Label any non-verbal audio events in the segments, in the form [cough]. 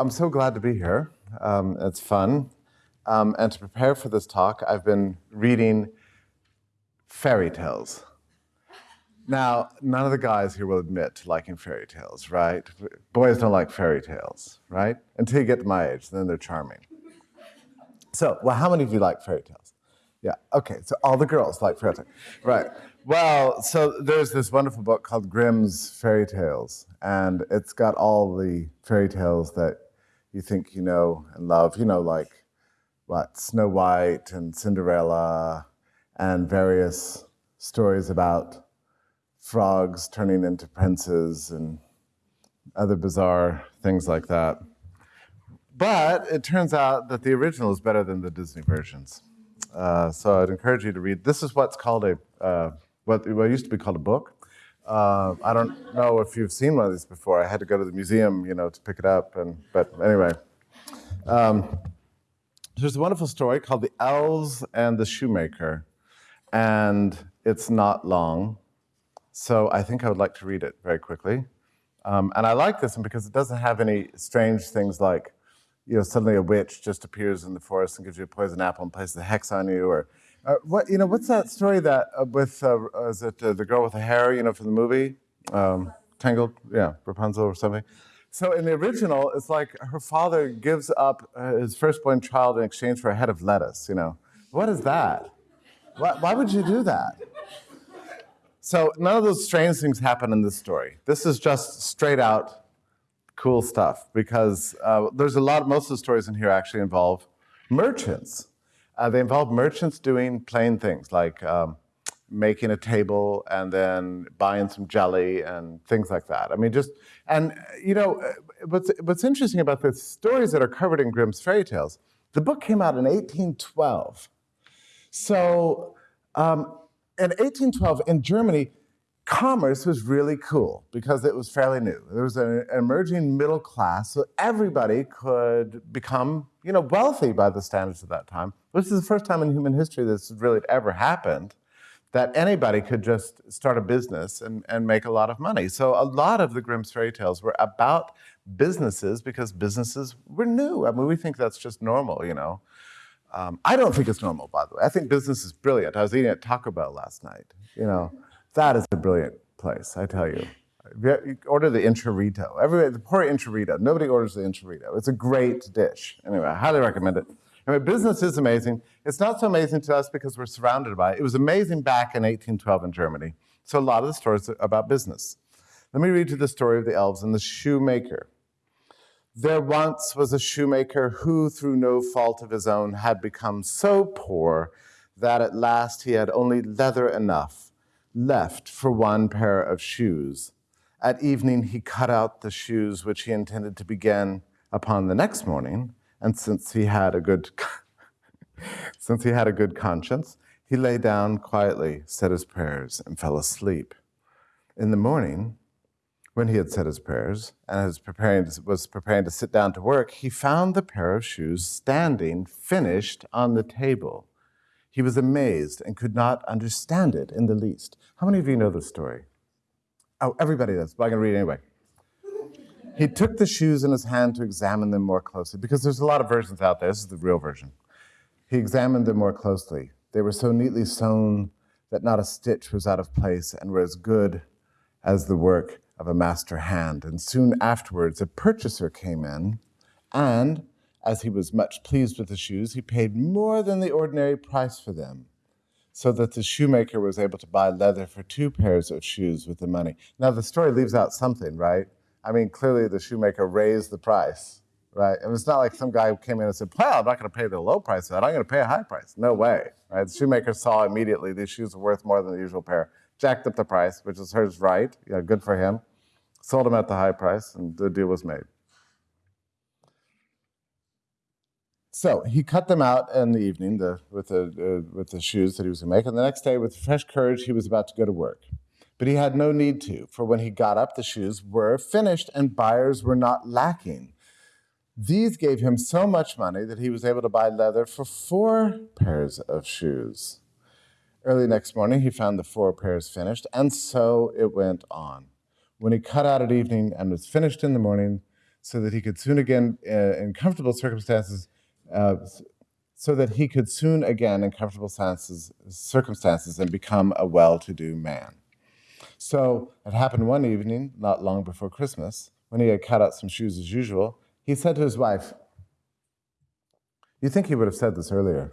I'm so glad to be here. Um, it's fun. Um, and to prepare for this talk, I've been reading fairy tales. Now, none of the guys here will admit to liking fairy tales, right? Boys don't like fairy tales, right? Until you get to my age, then they're charming. So, well, how many of you like fairy tales? Yeah, okay, so all the girls like fairy tales. Right. Well, so there's this wonderful book called Grimm's Fairy Tales, and it's got all the fairy tales that you think you know and love, you know, like what, Snow White and Cinderella, and various stories about frogs turning into princes and other bizarre things like that. But it turns out that the original is better than the Disney versions. Uh, so I'd encourage you to read. This is what's called a, uh, what, what used to be called a book. Uh, I don't know if you've seen one of these before. I had to go to the museum, you know, to pick it up. And but anyway, um, there's a wonderful story called "The Elves and the Shoemaker," and it's not long, so I think I would like to read it very quickly. Um, and I like this one because it doesn't have any strange things like, you know, suddenly a witch just appears in the forest and gives you a poison apple and places a hex on you, or uh, what you know, what's that story that uh, with uh, is it uh, the girl with the hair, you know, from the movie, um, Tangled, yeah, Rapunzel or something. So in the original, it's like her father gives up uh, his firstborn child in exchange for a head of lettuce. You know, what is that? Why, why would you do that? So none of those strange things happen in this story. This is just straight out cool stuff because uh, there's a lot. Most of the stories in here actually involve merchants uh, they involve merchants doing plain things like um, making a table and then buying some jelly and things like that. I mean, just, and you know, what's, what's interesting about the stories that are covered in Grimm's fairy tales, the book came out in 1812. So um, in 1812 in Germany, commerce was really cool because it was fairly new. There was an emerging middle class, so everybody could become, you know, wealthy by the standards of that time. This is the first time in human history this really ever happened, that anybody could just start a business and, and make a lot of money. So a lot of the Grimm's fairy tales were about businesses because businesses were new. I mean, we think that's just normal, you know. Um, I don't think it's normal, by the way. I think business is brilliant. I was eating at Taco Bell last night, you know. That is a brilliant place, I tell you. order the enchilada. Everybody, the poor enchilada. Nobody orders the enchilada. It's a great dish. Anyway, I highly recommend it. Anyway, business is amazing. It's not so amazing to us because we're surrounded by it. It was amazing back in 1812 in Germany. So a lot of the stories about business. Let me read you the story of the elves and the shoemaker. There once was a shoemaker who, through no fault of his own, had become so poor that at last he had only leather enough left for one pair of shoes. At evening, he cut out the shoes which he intended to begin upon the next morning, and since he had a good [laughs] since he had a good conscience, he lay down quietly, said his prayers, and fell asleep. In the morning, when he had said his prayers and was preparing, to, was preparing to sit down to work, he found the pair of shoes standing finished on the table. He was amazed and could not understand it in the least. How many of you know this story? Oh, everybody does, but I'm going to read anyway. He took the shoes in his hand to examine them more closely, because there's a lot of versions out there. This is the real version. He examined them more closely. They were so neatly sewn that not a stitch was out of place and were as good as the work of a master hand. And soon afterwards, a purchaser came in and as he was much pleased with the shoes, he paid more than the ordinary price for them, so that the shoemaker was able to buy leather for two pairs of shoes with the money. Now, the story leaves out something, right? I mean, clearly the shoemaker raised the price, right? And it's not like some guy came in and said, well, I'm not going to pay the low price for that. I'm going to pay a high price. No way, right? The shoemaker saw immediately these shoes were worth more than the usual pair, jacked up the price, which is hers right. Yeah, good for him. Sold them at the high price, and the deal was made. So he cut them out in the evening the, with, the, uh, with the shoes that he was going to make. And the next day, with fresh courage, he was about to go to work. But he had no need to, for when he got up, the shoes were finished and buyers were not lacking. These gave him so much money that he was able to buy leather for four pairs of shoes. Early next morning, he found the four pairs finished, and so it went on. When he cut out at evening and was finished in the morning, so that he could soon again, uh, in comfortable circumstances, uh, so that he could soon again, in comfortable circumstances, and become a well-to-do man. So it happened one evening, not long before Christmas, when he had cut out some shoes as usual. He said to his wife, "You think he would have said this earlier?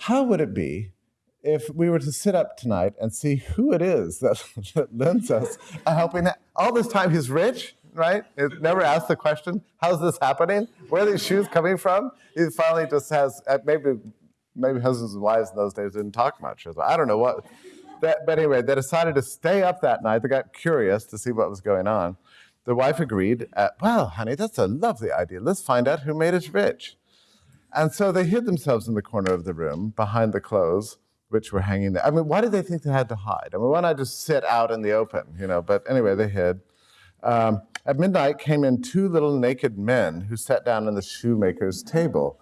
How would it be if we were to sit up tonight and see who it is that, that [laughs] lends us a helping hand. All this time he's rich, right? It never asked the question, how's this happening? Where are these shoes coming from? He finally just has, uh, maybe maybe husbands and wives in those days didn't talk much. I don't know what. That, but anyway, they decided to stay up that night. They got curious to see what was going on. The wife agreed, at, well, honey, that's a lovely idea. Let's find out who made us rich. And so they hid themselves in the corner of the room behind the clothes which were hanging there. I mean, why did they think they had to hide? I mean, why not just sit out in the open, you know? But anyway, they hid. Um, at midnight came in two little naked men who sat down on the shoemaker's table,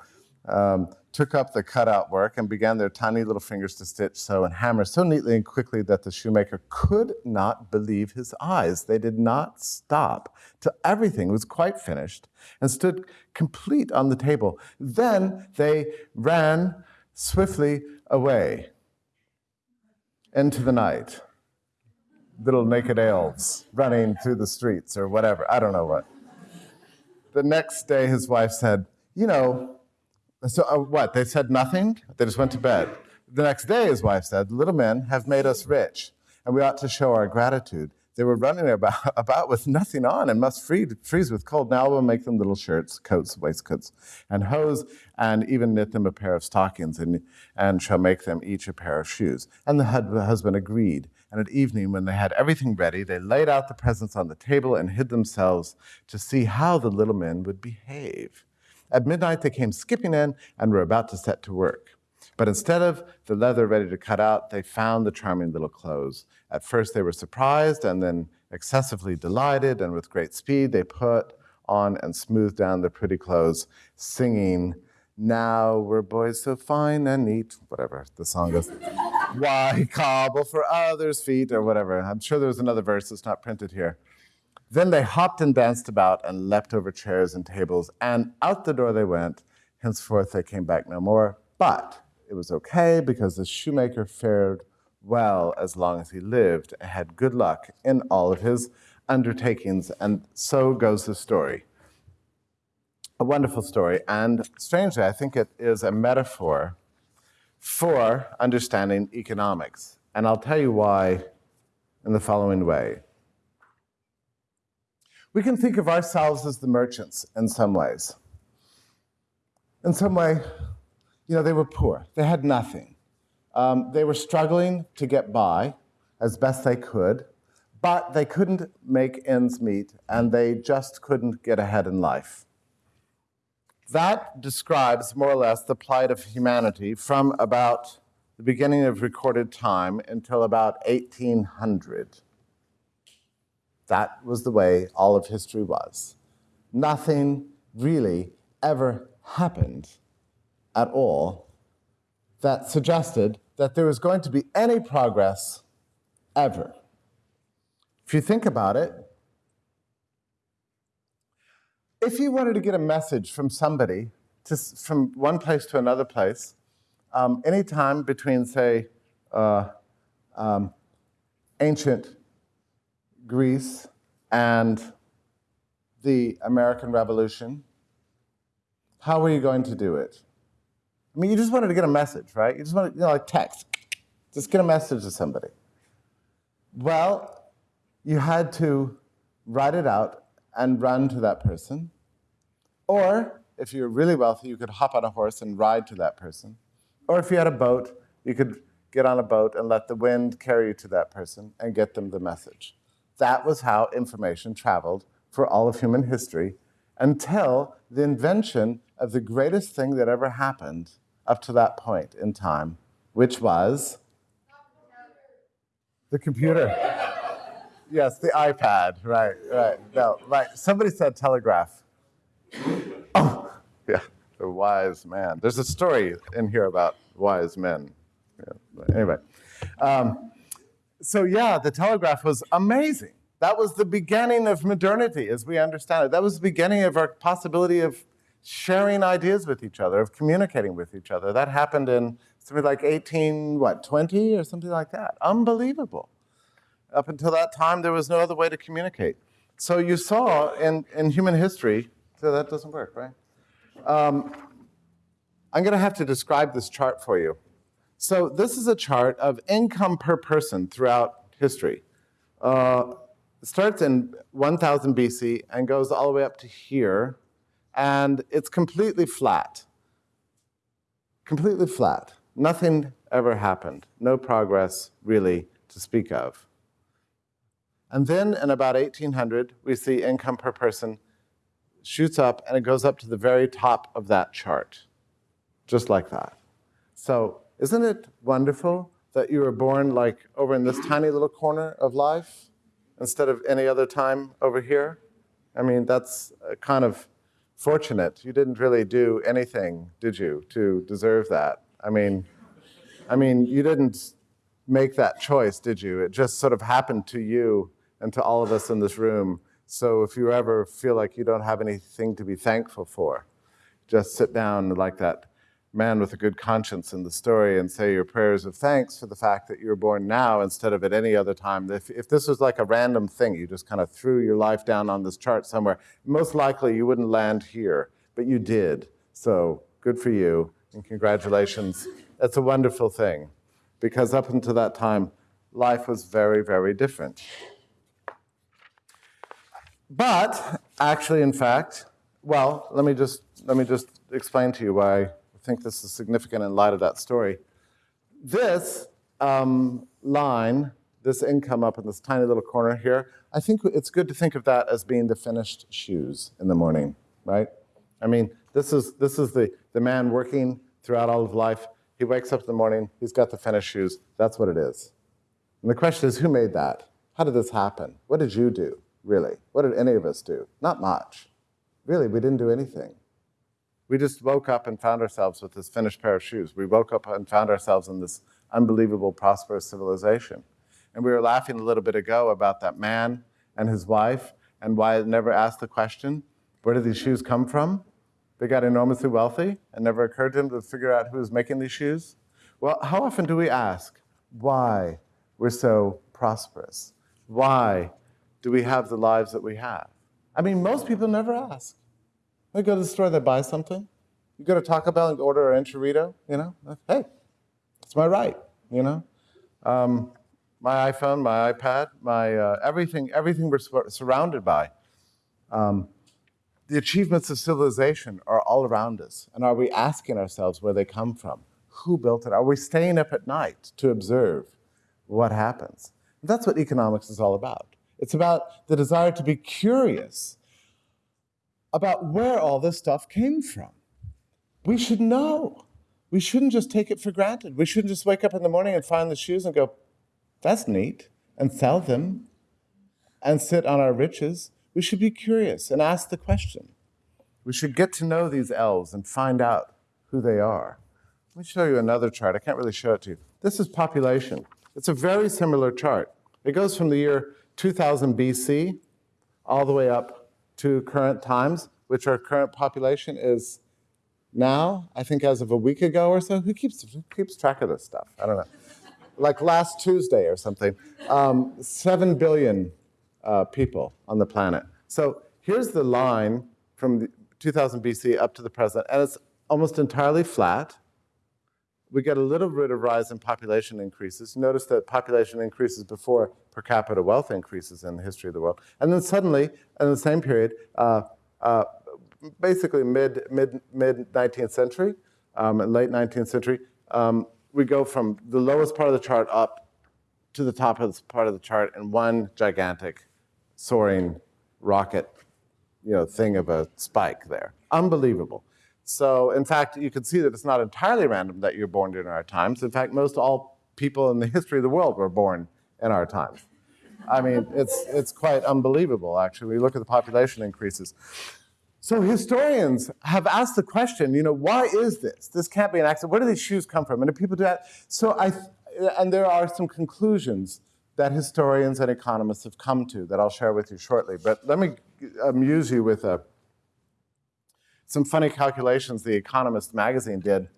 um, took up the cutout work and began their tiny little fingers to stitch, sew, and hammer so neatly and quickly that the shoemaker could not believe his eyes. They did not stop till everything was quite finished and stood complete on the table. Then they ran swiftly away into the night. Little naked elves running through the streets or whatever. I don't know what. The next day, his wife said, You know, so uh, what? They said nothing? They just went to bed. The next day, his wife said, little men have made us rich, and we ought to show our gratitude. They were running about, [laughs] about with nothing on and must freeze with cold. Now we'll make them little shirts, coats, waistcoats, and hose, and even knit them a pair of stockings, and, and shall make them each a pair of shoes. And the husband agreed. And at evening, when they had everything ready, they laid out the presents on the table and hid themselves to see how the little men would behave. At midnight, they came skipping in and were about to set to work. But instead of the leather ready to cut out, they found the charming little clothes. At first they were surprised and then excessively delighted, and with great speed they put on and smoothed down the pretty clothes, singing, Now we're boys so fine and neat, whatever the song goes. [laughs] Why cobble for others' feet, or whatever. I'm sure there was another verse that's not printed here. Then they hopped and danced about and leapt over chairs and tables, and out the door they went. Henceforth they came back no more. But it was okay because the shoemaker fared well as long as he lived and had good luck in all of his undertakings. And so goes the story. A wonderful story. And strangely, I think it is a metaphor for understanding economics. And I'll tell you why in the following way. We can think of ourselves as the merchants in some ways. In some way, you know, they were poor. They had nothing. Um, they were struggling to get by as best they could, but they couldn't make ends meet and they just couldn't get ahead in life. That describes more or less the plight of humanity from about the beginning of recorded time until about 1800. That was the way all of history was. Nothing really ever happened at all that suggested that there was going to be any progress ever. If you think about it, if you wanted to get a message from somebody to, from one place to another place, um, anytime between, say, uh, um, ancient Greece and the American Revolution, how were you going to do it? I mean, you just wanted to get a message, right? You just wanted, you know, like text. Just get a message to somebody. Well, you had to write it out and run to that person. Or, if you were really wealthy, you could hop on a horse and ride to that person. Or if you had a boat, you could get on a boat and let the wind carry you to that person and get them the message. That was how information traveled for all of human history until the invention of the greatest thing that ever happened up to that point in time, which was the computer. Yes, the iPad, right, right. No, right. Somebody said telegraph. Oh, yeah, the wise man. There's a story in here about wise men. Yeah, anyway, um, so yeah, the telegraph was amazing. That was the beginning of modernity as we understand it. That was the beginning of our possibility of sharing ideas with each other, of communicating with each other. That happened in something like 18, what, 20 or something like that. Unbelievable. Up until that time, there was no other way to communicate. So you saw in, in human history, so that doesn't work, right? Um, I'm going to have to describe this chart for you. So this is a chart of income per person throughout history. Uh, starts in 1000 BC and goes all the way up to here, and it's completely flat. Completely flat. Nothing ever happened. No progress, really, to speak of. And then in about 1800, we see income per person shoots up and it goes up to the very top of that chart, just like that. So isn't it wonderful that you were born like over in this tiny little corner of life instead of any other time over here? I mean, that's uh, kind of fortunate. You didn't really do anything, did you, to deserve that? I mean, I mean, you didn't make that choice, did you? It just sort of happened to you and to all of us in this room. So if you ever feel like you don't have anything to be thankful for, just sit down like that man with a good conscience in the story and say your prayers of thanks for the fact that you were born now instead of at any other time. If, if this was like a random thing, you just kind of threw your life down on this chart somewhere, most likely you wouldn't land here, but you did. So good for you and congratulations. That's a wonderful thing because up until that time, life was very, very different. But actually, in fact, well, let me just, let me just explain to you why I think this is significant in light of that story. This um, line, this income up in this tiny little corner here, I think it's good to think of that as being the finished shoes in the morning, right? I mean, this is, this is the, the man working throughout all of life. He wakes up in the morning, he's got the finished shoes. That's what it is. And the question is, who made that? How did this happen? What did you do, really? What did any of us do? Not much. Really, we didn't do anything. We just woke up and found ourselves with this finished pair of shoes. We woke up and found ourselves in this unbelievable, prosperous civilization. And we were laughing a little bit ago about that man and his wife and why I never asked the question, where did these shoes come from? They got enormously wealthy and never occurred to them to figure out who was making these shoes. Well, how often do we ask why we're so prosperous? Why do we have the lives that we have? I mean, most people never ask. They go to the store, they buy something. You go to Taco Bell and order an enchilada, you know, hey, it's my right, you know. Um, my iPhone, my iPad, my uh, everything, everything we're surrounded by. Um, the achievements of civilization are all around us. And are we asking ourselves where they come from? Who built it? Are we staying up at night to observe what happens? And that's what economics is all about. It's about the desire to be curious about where all this stuff came from. We should know. We shouldn't just take it for granted. We shouldn't just wake up in the morning and find the shoes and go, that's neat, and sell them and sit on our riches. We should be curious and ask the question. We should get to know these elves and find out who they are. Let me show you another chart. I can't really show it to you. This is population. It's a very similar chart. It goes from the year 2000 BC all the way up to current times, which our current population is now, I think as of a week ago or so. Who keeps, who keeps track of this stuff? I don't know. like last Tuesday or something. Um, 7 billion uh, people on the planet. So here's the line from 2000 BC up to the present, and it's almost entirely flat. We get a little bit of rise in population increases. Notice that population increases before per capita wealth increases in the history of the world. And then suddenly, in the same period, uh, uh, basically mid, mid, mid 19th century, um, late 19th century, um, we go from the lowest part of the chart up to the top of this part of the chart in one gigantic soaring rocket you know, thing of a spike there. Unbelievable. So in fact, you can see that it's not entirely random that you're born during our times. In fact, most all people in the history of the world were born in our times. I mean, it's, it's quite unbelievable, actually. We look at the population increases. So historians have asked the question, you know, why is this? This can't be an accident. Where do these shoes come from? And do people do that? So I, and there are some conclusions that historians and economists have come to that I'll share with you shortly. But let me amuse you with a, some funny calculations The Economist magazine did.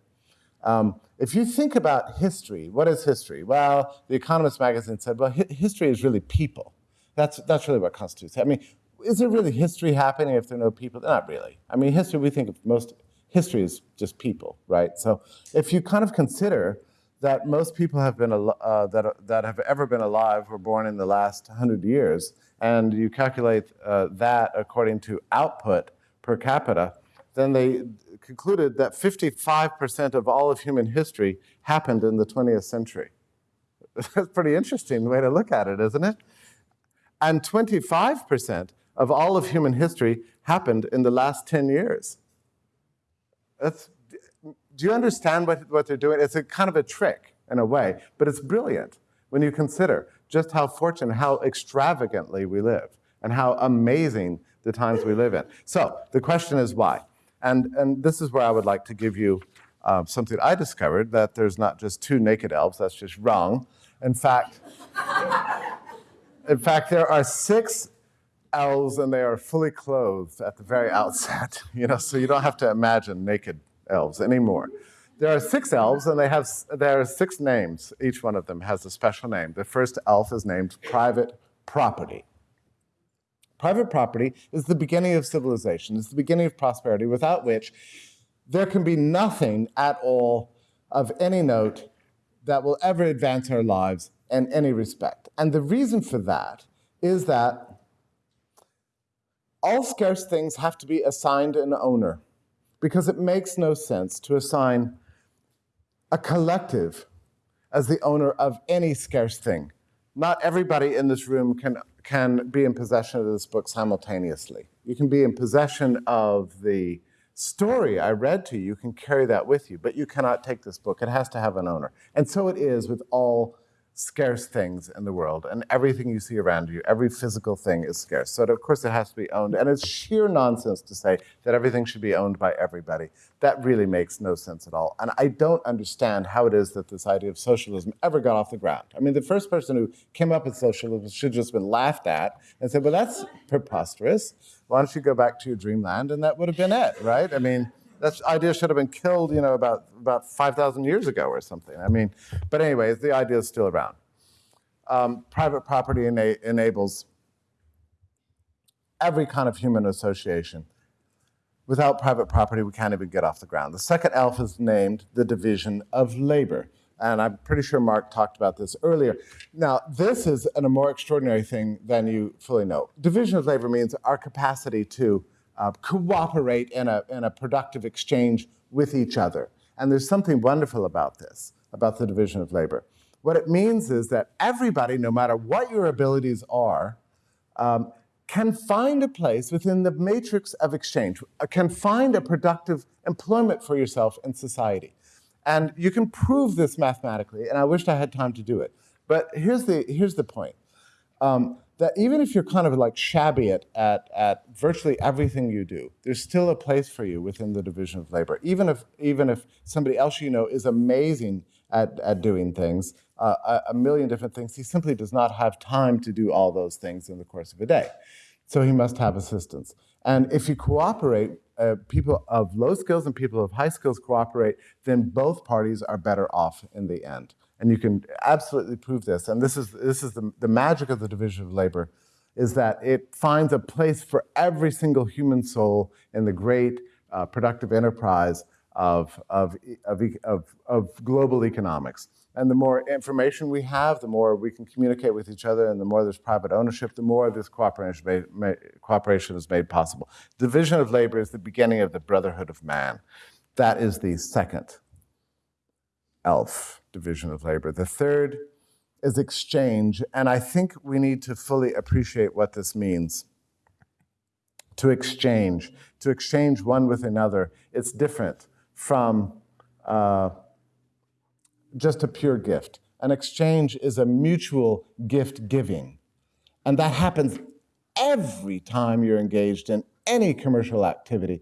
Um, if you think about history, what is history? Well, The Economist magazine said, well, hi history is really people. That's, that's really what constitutes. I mean, is there really history happening if there are no people? Not really. I mean, history, we think of most, history is just people, right? So if you kind of consider that most people have been, uh, that, that have ever been alive were born in the last 100 years, and you calculate uh, that according to output per capita, then they concluded that 55% of all of human history happened in the 20th century. [laughs] That's pretty interesting way to look at it, isn't it? And 25% of all of human history happened in the last 10 years. That's do you understand what, what they're doing? It's a kind of a trick in a way, but it's brilliant when you consider just how fortunate, how extravagantly we live, and how amazing the times we live in. So the question is why? And, and this is where I would like to give you um, something I discovered, that there's not just two naked elves, that's just wrong. In fact, in fact, there are six elves and they are fully clothed at the very outset, [laughs] you know, so you don't have to imagine naked elves anymore. There are six elves, and they have there are six names. Each one of them has a special name. The first elf is named Private Property. Private property is the beginning of civilization. It's the beginning of prosperity, without which there can be nothing at all of any note that will ever advance our lives in any respect. And the reason for that is that all scarce things have to be assigned an owner because it makes no sense to assign a collective as the owner of any scarce thing. Not everybody in this room can, can be in possession of this book simultaneously. You can be in possession of the story I read to you, you can carry that with you, but you cannot take this book. It has to have an owner. And so it is with all scarce things in the world, and everything you see around you, every physical thing is scarce. So of course it has to be owned, and it's sheer nonsense to say that everything should be owned by everybody. That really makes no sense at all. And I don't understand how it is that this idea of socialism ever got off the ground. I mean, the first person who came up with socialism should just been laughed at and said, well, that's preposterous. Why don't you go back to your dreamland? And that would have been it, right? I mean, that idea should have been killed, you know, about, about 5,000 years ago or something. I mean, but anyways, the idea is still around. Um, private property ena enables every kind of human association. Without private property, we can't even get off the ground. The second ELF is named the division of labor. And I'm pretty sure Mark talked about this earlier. Now, this is an, a more extraordinary thing than you fully know. Division of labor means our capacity to uh, cooperate in a, in a productive exchange with each other. And there's something wonderful about this, about the division of labor. What it means is that everybody, no matter what your abilities are, um, can find a place within the matrix of exchange, uh, can find a productive employment for yourself in society. And you can prove this mathematically, and I wished I had time to do it. But here's the, here's the point. Um, that even if you're kind of like shabby at, at, at virtually everything you do, there's still a place for you within the division of labor. Even if, even if somebody else you know is amazing at, at doing things, uh, a, a million different things, he simply does not have time to do all those things in the course of a day. So he must have assistance. And if you cooperate, uh, people of low skills and people of high skills cooperate, then both parties are better off in the end. And you can absolutely prove this. And this is, this is the, the magic of the division of labor, is that it finds a place for every single human soul in the great uh, productive enterprise of, of, of, of, of global economics. And the more information we have, the more we can communicate with each other, and the more there's private ownership, the more this cooperation, made, cooperation is made possible. Division of labor is the beginning of the brotherhood of man. That is the second ELF division of labor. The third is exchange, and I think we need to fully appreciate what this means. To exchange, to exchange one with another, it's different from uh, just a pure gift. An exchange is a mutual gift giving, and that happens every time you're engaged in any commercial activity.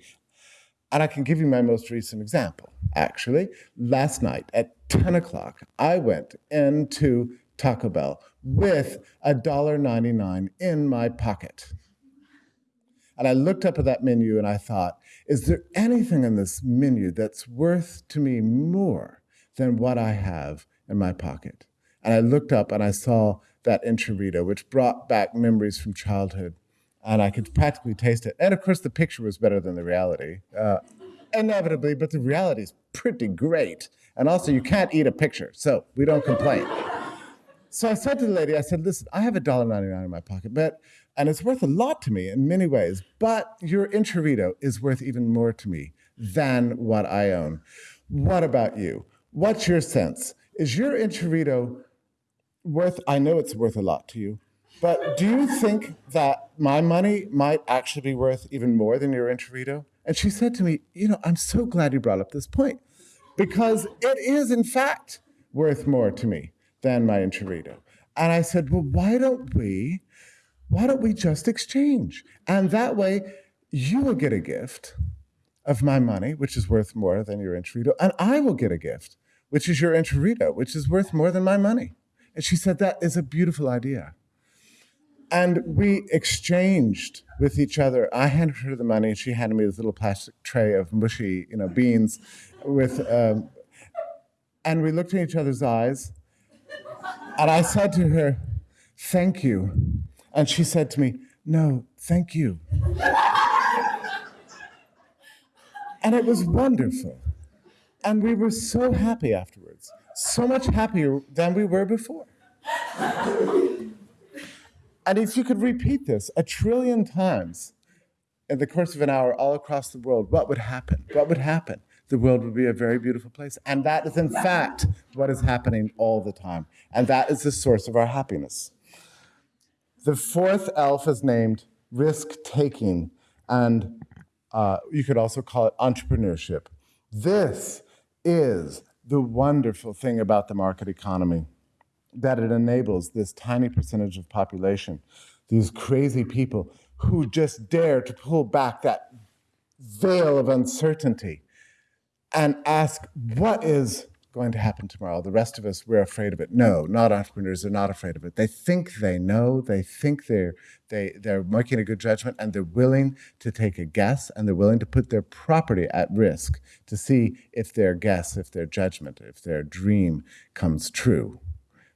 And I can give you my most recent example. Actually, last night at 10 o'clock, I went into Taco Bell with $1.99 in my pocket. And I looked up at that menu and I thought, is there anything in this menu that's worth to me more than what I have in my pocket? And I looked up and I saw that enchilada, which brought back memories from childhood. And I could practically taste it. And of course, the picture was better than the reality, uh, inevitably, but the reality is pretty great. And also, you can't eat a picture, so we don't complain. So I said to the lady, I said, listen, I have a dollar ninety-nine in my pocket, but and it's worth a lot to me in many ways, but your Enchilada is worth even more to me than what I own. What about you? What's your sense? Is your Enchilada worth, I know it's worth a lot to you, but do you think that my money might actually be worth even more than your Enchilada? And she said to me, you know, I'm so glad you brought up this point because it is in fact worth more to me than my Enchilada. And I said, well, why don't we why don't we just exchange? And that way, you will get a gift of my money, which is worth more than your Enchilada, and I will get a gift, which is your Enchilada, which is worth more than my money. And she said, that is a beautiful idea. And we exchanged with each other. I handed her the money, and she handed me this little plastic tray of mushy, you know, beans with, um, and we looked in each other's eyes, and I said to her, thank you and she said to me, No, thank you. and it was wonderful. And we were so happy afterwards, so much happier than we were before. And if you could repeat this a trillion times in the course of an hour all across the world, what would happen? What would happen? The world would be a very beautiful place. And that is, in fact, what is happening all the time. And that is the source of our happiness. The fourth elf is named risk taking, and uh, you could also call it entrepreneurship. This is the wonderful thing about the market economy that it enables this tiny percentage of population, these crazy people who just dare to pull back that veil of uncertainty and ask, what is going to happen tomorrow. The rest of us, we're afraid of it. No, not entrepreneurs are not afraid of it. They think they know, they think they're, they, they're making a good judgment, and they're willing to take a guess, and they're willing to put their property at risk to see if their guess, if their judgment, if their dream comes true.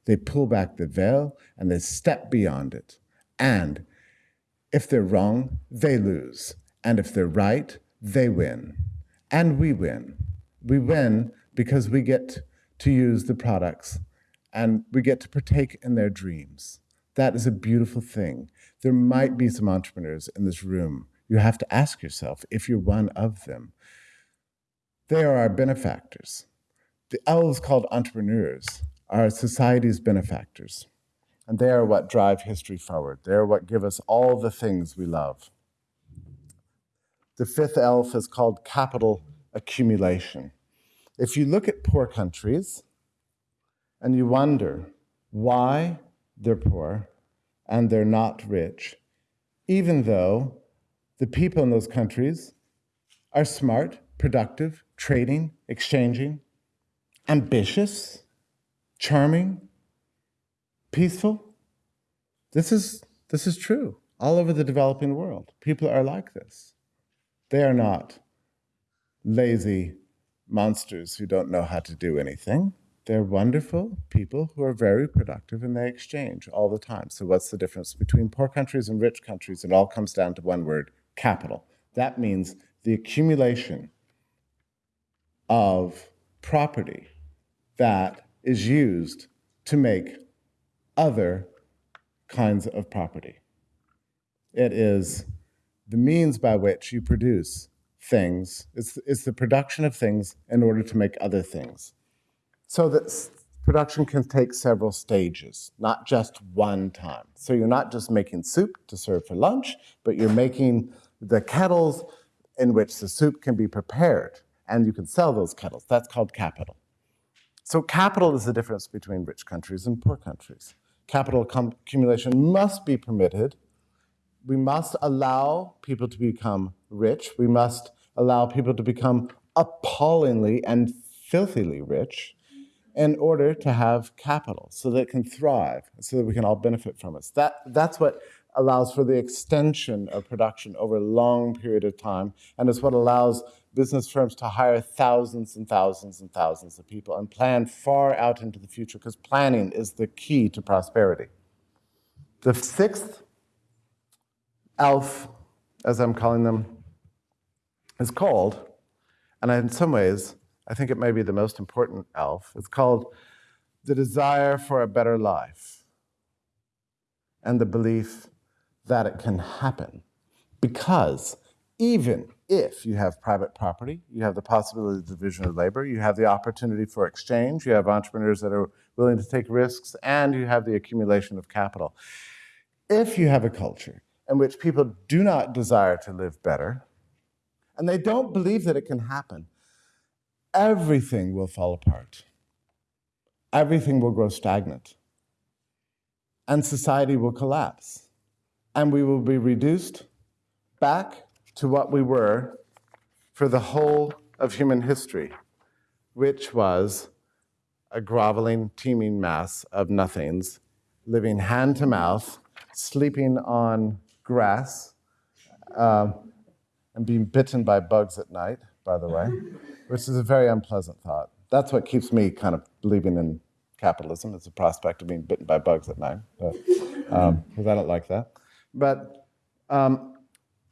They pull back the veil and they step beyond it. And if they're wrong, they lose. And if they're right, they win. And we win. We win because we get to use the products and we get to partake in their dreams. That is a beautiful thing. There might be some entrepreneurs in this room. You have to ask yourself if you're one of them. They are our benefactors. The elves called entrepreneurs are society's benefactors. And they are what drive history forward. They are what give us all the things we love. The fifth elf is called capital accumulation. If you look at poor countries and you wonder why they're poor and they're not rich, even though the people in those countries are smart, productive, trading, exchanging, ambitious, charming, peaceful. This is, this is true all over the developing world. People are like this. They are not lazy, monsters who don't know how to do anything. They're wonderful people who are very productive and they exchange all the time. So what's the difference between poor countries and rich countries? It all comes down to one word, capital. That means the accumulation of property that is used to make other kinds of property. It is the means by which you produce things. It's, it's the production of things in order to make other things. So that production can take several stages, not just one time. So you're not just making soup to serve for lunch, but you're making the kettles in which the soup can be prepared, and you can sell those kettles. That's called capital. So capital is the difference between rich countries and poor countries. Capital accumulation must be permitted we must allow people to become rich. We must allow people to become appallingly and filthily rich. in order to have capital so that it can thrive, so that we can all benefit from it. That, that's what allows for the extension of production over a long period of time, and it's what allows business firms to hire thousands and thousands and thousands of people and plan far out into the future, because planning is the key to prosperity. The sixth elf, as I'm calling them, is called, and in some ways, I think it may be the most important elf. It's called the desire for a better life and the belief that it can happen. Because even if you have private property, you have the possibility of division of labor, you have the opportunity for exchange, you have entrepreneurs that are willing to take risks, and you have the accumulation of capital. If you have a culture in which people do not desire to live better, and they don't believe that it can happen, everything will fall apart. Everything will grow stagnant. And society will collapse. And we will be reduced back to what we were for the whole of human history, which was a groveling, teeming mass of nothings, living hand to mouth, sleeping on grass, um, and being bitten by bugs at night, by the way, which is a very unpleasant thought. That's what keeps me kind of believing in capitalism, is the prospect of being bitten by bugs at night, because um, I don't like that. But um,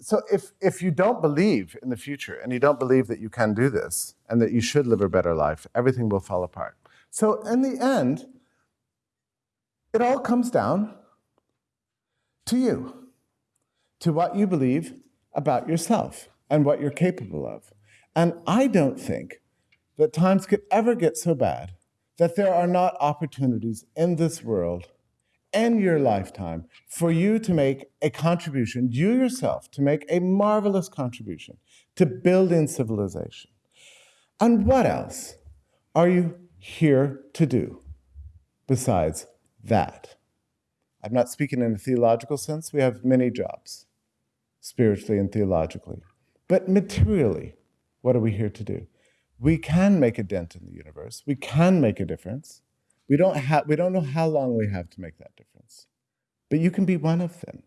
so if, if you don't believe in the future and you don't believe that you can do this and that you should live a better life, everything will fall apart. So in the end, it all comes down to you, to what you believe about yourself and what you're capable of. And I don't think that times could ever get so bad that there are not opportunities in this world and your lifetime for you to make a contribution, you yourself, to make a marvelous contribution to building civilization. And what else are you here to do besides that? I'm not speaking in a theological sense. We have many jobs, spiritually and theologically. But materially, what are we here to do? We can make a dent in the universe. We can make a difference. We don't, have, we don't know how long we have to make that difference, but you can be one of them.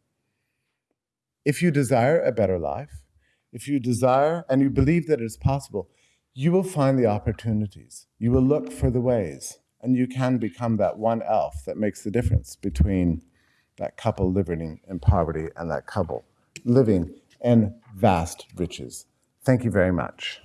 If you desire a better life, if you desire and you believe that it is possible, you will find the opportunities. You will look for the ways, and you can become that one elf that makes the difference between that couple living in poverty and that couple living in vast riches. Thank you very much.